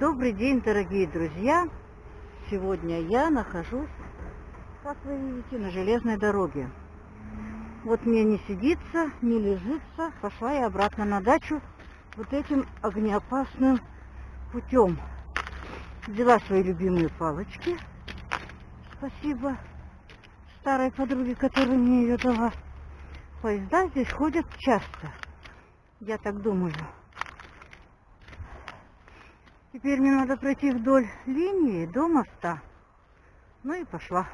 Добрый день, дорогие друзья! Сегодня я нахожусь, как вы видите, на железной дороге. Вот мне не сидится, не лежится. Пошла я обратно на дачу вот этим огнеопасным путем. Взяла свои любимые палочки. Спасибо старой подруге, которая мне ее дала. Поезда здесь ходят часто. Я так думаю. Теперь мне надо пройти вдоль линии до моста. Ну и пошла.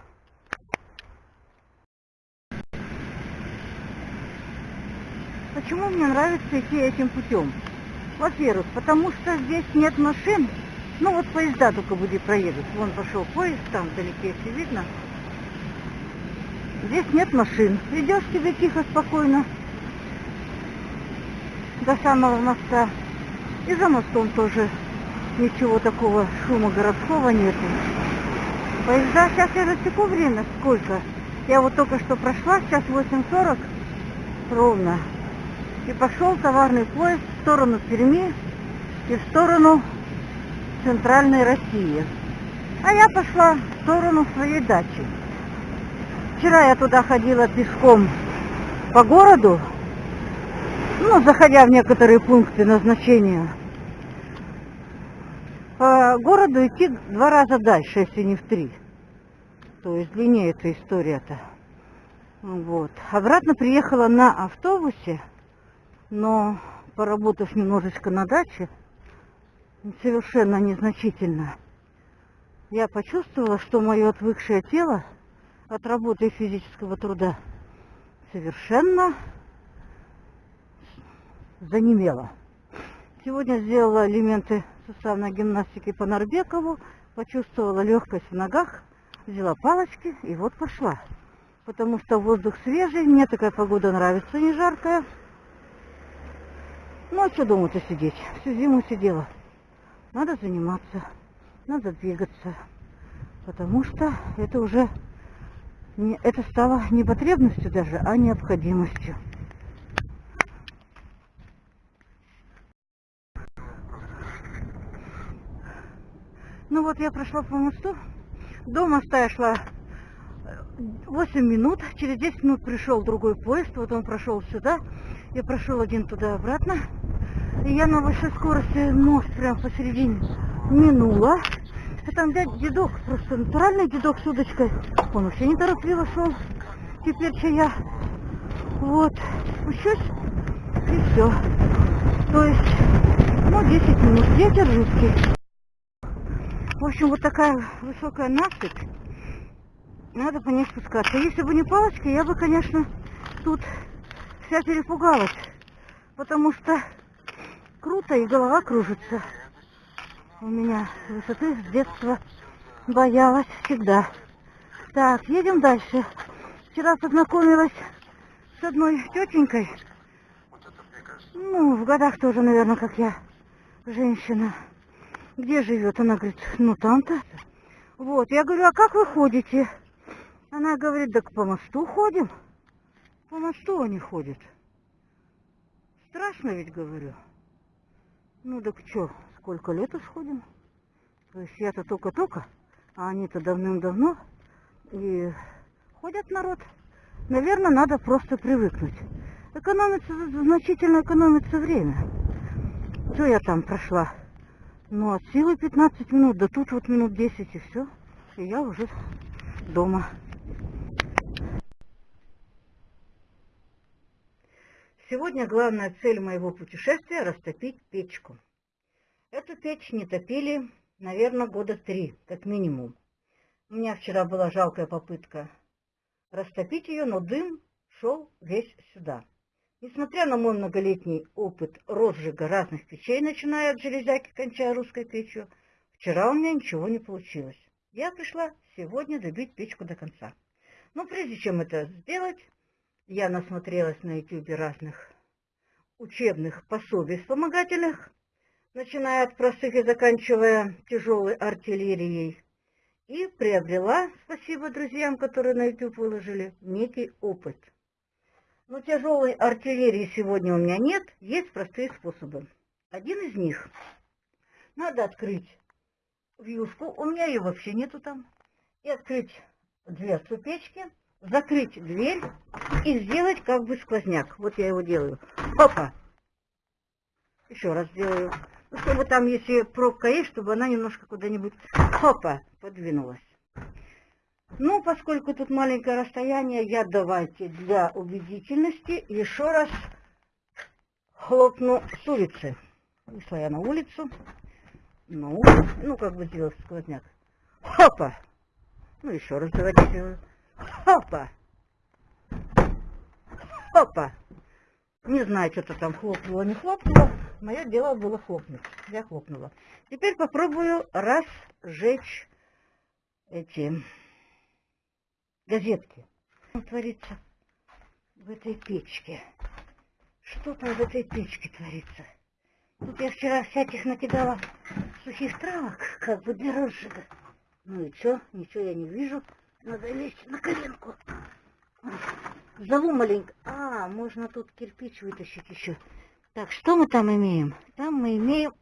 Почему мне нравится идти этим путем? Во-первых, потому что здесь нет машин. Ну вот поезда только будет проедут. Вон пошел поезд, там вдалеке все видно. Здесь нет машин. Идешь себе тихо, спокойно до самого моста. И за мостом тоже ничего такого шума городского нету. Поезда, сейчас я засеку время, сколько. Я вот только что прошла, сейчас 8.40 ровно. И пошел товарный поезд в сторону Перми и в сторону центральной России. А я пошла в сторону своей дачи. Вчера я туда ходила пешком по городу, ну, заходя в некоторые пункты назначения. По городу идти два раза дальше, если не в три. То есть длиннее эта история-то. Вот. Обратно приехала на автобусе, но поработав немножечко на даче, совершенно незначительно, я почувствовала, что мое отвыкшее тело от работы и физического труда совершенно занемело. Сегодня сделала элементы суставной гимнастики по Нарбекову, почувствовала легкость в ногах, взяла палочки и вот пошла. Потому что воздух свежий, мне такая погода нравится, не жаркая. Ну а что дома-то сидеть? Всю зиму сидела. Надо заниматься, надо двигаться, потому что это уже не, это стало не потребностью даже, а необходимостью. Ну вот я прошла по мосту. До моста я шла 8 э, минут. Через 10 минут пришел другой поезд. Вот он прошел сюда. Я прошел один туда-обратно. И я на большой скорости мост прям посередине минула. А там дядь дедок, просто натуральный дедок с удочкой. Он вообще неторопливо шел. Теперь что я вот спущусь и все. То есть, ну, 10 минут. Ветер жуткий. Общем, вот такая высокая насыпь. Надо по ней спускаться. Если бы не палочка, я бы, конечно, тут вся перепугалась. Потому что круто и голова кружится. У меня высоты с детства боялась всегда. Так, едем дальше. Вчера познакомилась с одной тетенькой. Ну, в годах тоже, наверное, как я, женщина. Где живет? Она говорит, ну там-то. Вот, я говорю, а как вы ходите? Она говорит, так по мосту ходим. По мосту они ходят. Страшно ведь, говорю. Ну так что, сколько лет уж ходим? То есть я-то только-только, а они-то давным-давно. И ходят народ. Наверное, надо просто привыкнуть. Экономится, значительно экономится время. Что я там прошла? Ну, от силы 15 минут, да тут вот минут 10 и все. И я уже дома. Сегодня главная цель моего путешествия – растопить печку. Эту печь не топили, наверное, года три, как минимум. У меня вчера была жалкая попытка растопить ее, но дым шел весь сюда. Несмотря на мой многолетний опыт розжига разных печей, начиная от железяки, кончая русской печью, вчера у меня ничего не получилось. Я пришла сегодня добить печку до конца. Но прежде чем это сделать, я насмотрелась на YouTube разных учебных пособий вспомогательных, начиная от простых и заканчивая тяжелой артиллерией, и приобрела, спасибо друзьям, которые на YouTube выложили, некий опыт – но тяжелой артиллерии сегодня у меня нет, есть простые способы. Один из них Надо открыть вьюшку, у меня ее вообще нету там, и открыть дверцу печки, закрыть дверь и сделать как бы сквозняк. Вот я его делаю. Опа! Еще раз делаю. Ну, чтобы там, если пробка есть, чтобы она немножко куда-нибудь, опа, подвинулась. Ну, поскольку тут маленькое расстояние, я давайте для убедительности еще раз хлопну с улицы. Вышла я на улицу. Ну, ну как бы сделать сквозняк. Хопа! Ну, еще раз давайте сделаю. Хопа! Хопа! Не знаю, что-то там хлопнуло, не хлопнуло. Мое дело было хлопнуть. Я хлопнула. Теперь попробую разжечь эти газетки. Что творится в этой печке? Что там в этой печке творится? Тут я вчера всяких накидала сухих травок, как бы для розжига. Ну и что? Ничего я не вижу. Надо лезть на коленку. Зову маленько. А, можно тут кирпич вытащить еще. Так, что мы там имеем? Там мы имеем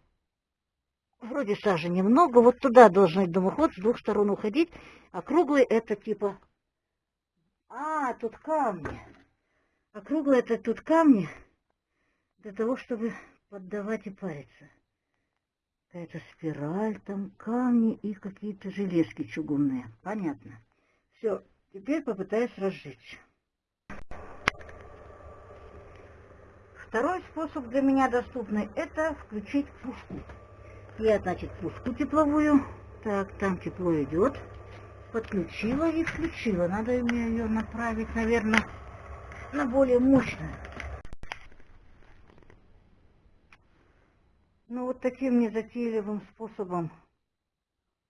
вроде сажи немного. Вот туда должен дымоход с двух сторон уходить. А круглый это типа... А, тут камни. А это тут камни для того, чтобы поддавать и париться. Какая-то спираль, там камни и какие-то железки чугунные. Понятно. Все, теперь попытаюсь разжечь. Второй способ для меня доступный – это включить пушку. Я, значит, пушку тепловую. Так, там тепло идет. Подключила и включила. Надо мне ее направить, наверное, на более мощную. Ну, вот таким незатейливым способом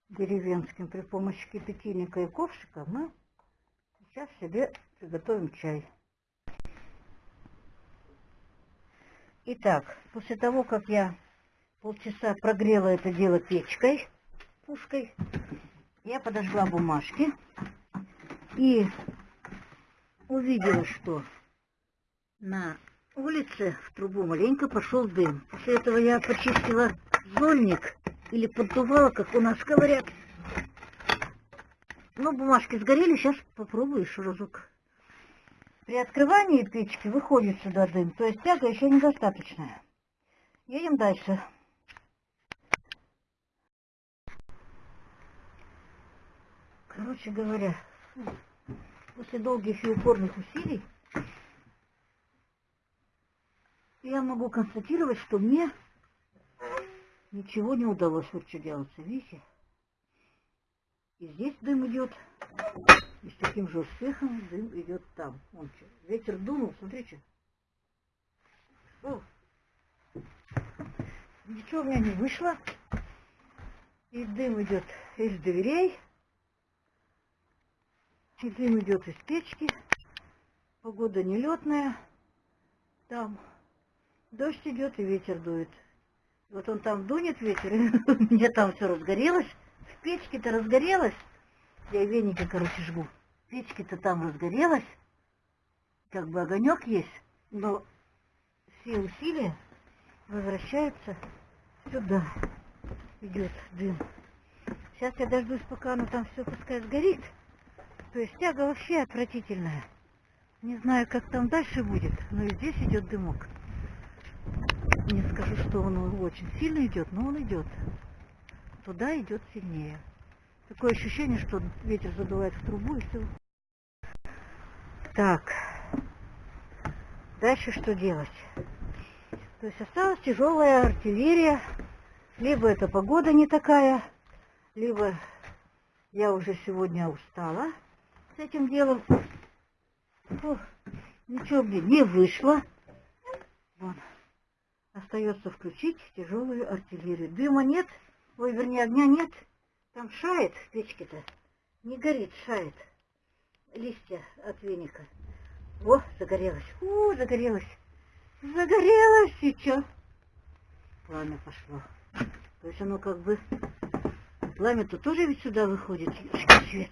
деревенским при помощи кипятильника и ковшика мы сейчас себе приготовим чай. Итак, после того, как я полчаса прогрела это дело печкой, пушкой, я подожгла бумажки и увидела, что на улице в трубу маленько пошел дым. После этого я почистила зольник или поддувала, как у нас говорят. Ну, бумажки сгорели, сейчас попробую еще разок. При открывании печки выходит сюда дым, то есть тяга еще недостаточная. Едем дальше. Короче говоря, после долгих и упорных усилий я могу констатировать, что мне ничего не удалось вот что делаться. Видите? И здесь дым идет. И с таким же успехом дым идет там. Вон что. Ветер дунул, смотрите. О. Ничего у меня не вышло. И дым идет из дверей. И дым идет из печки. Погода нелетная. Там Дождь идет и ветер дует. Вот он там дунет ветер, и у меня там все разгорелось. В печке-то разгорелось. Я веники, короче, жгу. Печки-то там разгорелась. Как бы огонек есть, но все усилия возвращаются сюда. Идет дым. Сейчас я дождусь, пока оно там все пускай сгорит. То есть тяга вообще отвратительная. Не знаю, как там дальше будет, но и здесь идет дымок. Не скажу, что он очень сильно идет, но он идет. Туда идет сильнее. Такое ощущение, что ветер задувает в трубу и все. Так. Дальше что делать? То есть осталась тяжелая артиллерия. Либо эта погода не такая, либо я уже сегодня устала с этим делом. Фу, ничего, блин, не вышло. Вон. Остается включить тяжелую артиллерию. Дыма нет, ой, вернее, огня нет. Там шает в печке-то. Не горит, шает. Листья от веника. О, загорелось. О, загорелось. Загорелось чё? Пламя пошло. То есть оно как бы... Пламя-то тоже ведь сюда выходит, свет.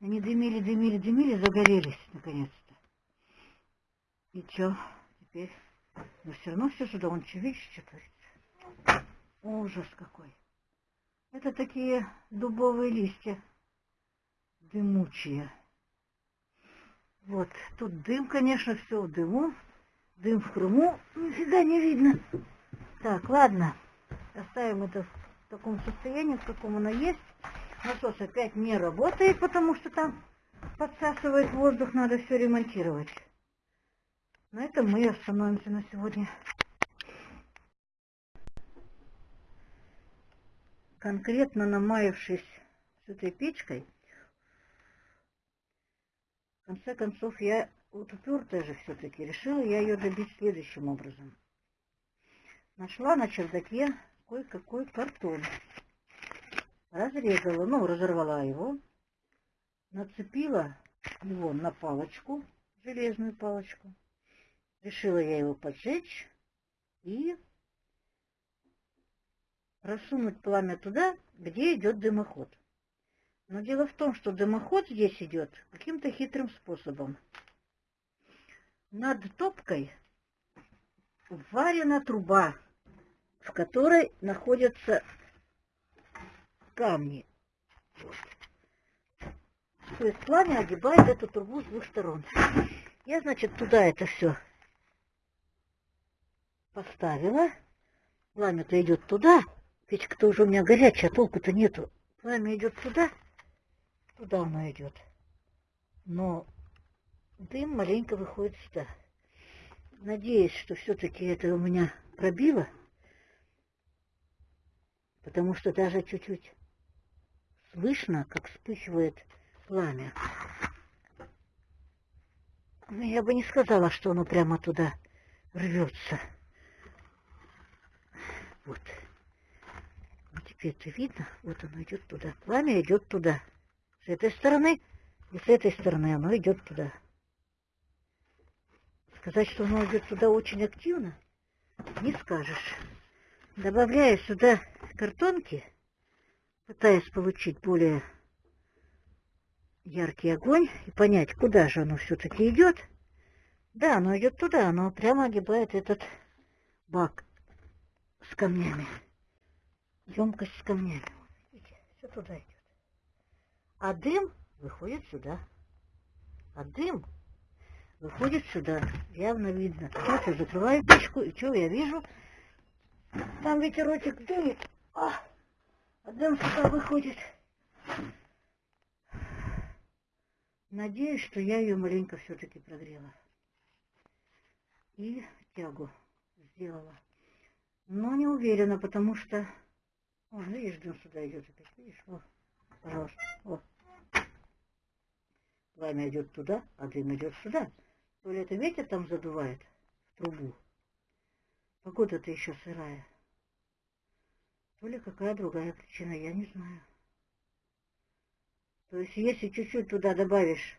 Они дымили, дымили, дымили, загорелись наконец-то. И чё? Теперь... Но все равно все сюда, он видишь, что творится. Ужас какой. Это такие дубовые листья, дымучие. Вот, тут дым, конечно, все в дыму. Дым в Крыму нифига не видно. Так, ладно, оставим это в таком состоянии, в каком оно есть. Насос опять не работает, потому что там подсасывает воздух, надо все ремонтировать. На этом мы остановимся на сегодня. Конкретно намаявшись с этой печкой, в конце концов я вот упертая же все-таки решила я ее добить следующим образом. Нашла на чердаке кое-какой картон. Разрезала, ну, разорвала его, нацепила его на палочку, железную палочку. Решила я его поджечь и просунуть пламя туда, где идет дымоход. Но дело в том, что дымоход здесь идет каким-то хитрым способом. Над топкой варена труба, в которой находятся камни. То есть пламя огибает эту трубу с двух сторон. Я, значит, туда это все поставила. Пламя-то идет туда. Печка-то уже у меня горячая, толку-то нету. Пламя идет туда, туда оно идет. Но дым маленько выходит сюда. Надеюсь, что все-таки это у меня пробило, потому что даже чуть-чуть слышно, как вспыхивает пламя. Но я бы не сказала, что оно прямо туда рвется. Вот. вот теперь это видно. Вот оно идет туда. Пламя идет туда. С этой стороны и с этой стороны оно идет туда. Сказать, что оно идет туда очень активно, не скажешь. Добавляя сюда картонки, пытаясь получить более яркий огонь и понять, куда же оно все-таки идет. Да, оно идет туда, оно прямо огибает этот бак с камнями. Емкость с камнями. Видите, все туда идет. А дым выходит сюда. А дым выходит сюда. Явно видно. Сейчас я закрываю печку, и что я вижу? Там ветерочек дует. А, а дым сюда выходит. Надеюсь, что я ее маленько все-таки прогрела. И тягу сделала. Но не уверена, потому что... О, видишь, дым сюда идет опять. Видишь? О, пожалуйста. О. Пламя идет туда, а дым идет сюда. То ли это ветер там задувает в трубу. Погода-то еще сырая. То ли какая другая причина, я не знаю. То есть, если чуть-чуть туда добавишь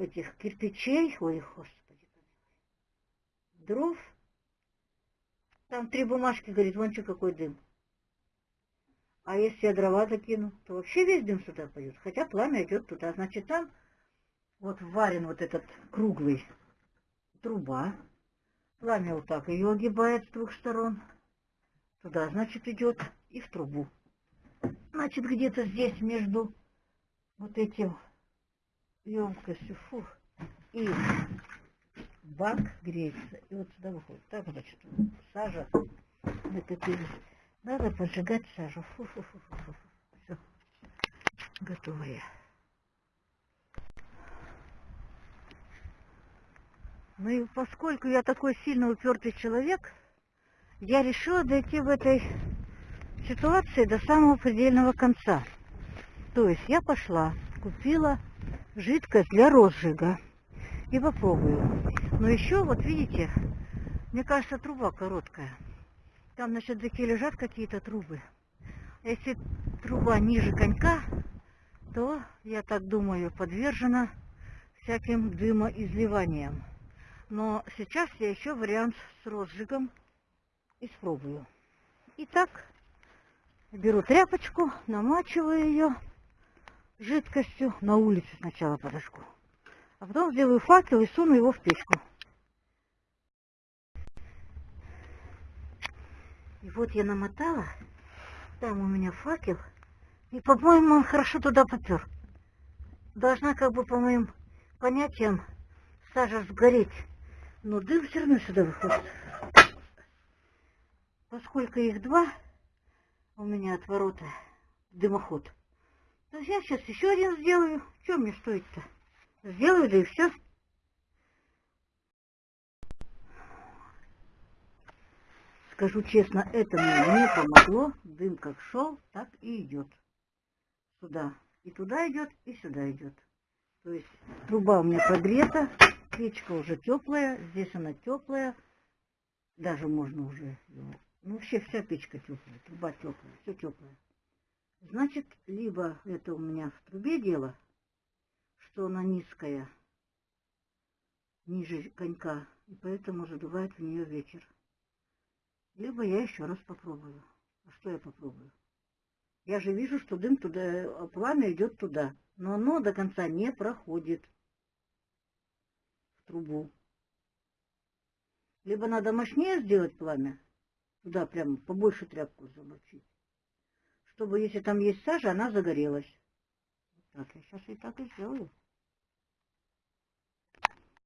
этих кирпичей, ой, господи, дров, там три бумажки, говорит, вон что какой дым. А если я дрова закину, то вообще весь дым сюда пойдет. Хотя пламя идет туда. Значит, там вот варен вот этот круглый труба. Пламя вот так ее огибает с двух сторон. Туда, значит, идет и в трубу. Значит, где-то здесь между вот этим емкостью фу, и бак греется. И вот сюда выходит. Так, значит, сажа накопилась. Надо поджигать сажу. Фу-фу-фу-фу-фу. Все. Готовая. Ну и поскольку я такой сильно упертый человек, я решила дойти в этой ситуации до самого предельного конца. То есть я пошла, купила жидкость для розжига и попробую. Но еще, вот видите, мне кажется, труба короткая. Там на чердаке лежат какие-то трубы. Если труба ниже конька, то, я так думаю, подвержена всяким дымоизливаниям. Но сейчас я еще вариант с розжигом испробую. Итак, беру тряпочку, намачиваю ее жидкостью, на улице сначала подожгу. А потом сделаю факел и суну его в печку. И вот я намотала, там у меня факел, и, по-моему, он хорошо туда попер. Должна, как бы, по моим понятиям, сажа сгореть. Но дым все равно сюда выходит. Поскольку их два у меня от ворота дымоход, то я сейчас еще один сделаю. Что мне стоит-то? Сделаю, да и все. Скажу честно, это мне не помогло. Дым как шел, так и идет. Сюда. И туда идет, и сюда идет. То есть труба у меня прогрета, печка уже теплая, здесь она теплая. Даже можно уже, ну вообще вся печка теплая, труба теплая, все теплое. Значит, либо это у меня в трубе дело, что она низкая, ниже конька, и поэтому задувает в нее вечер. Либо я еще раз попробую. А что я попробую? Я же вижу, что дым туда, пламя идет туда, но оно до конца не проходит в трубу. Либо надо мощнее сделать пламя, туда прямо побольше тряпку замочить, чтобы, если там есть сажа, она загорелась. Так, я сейчас и так и сделаю.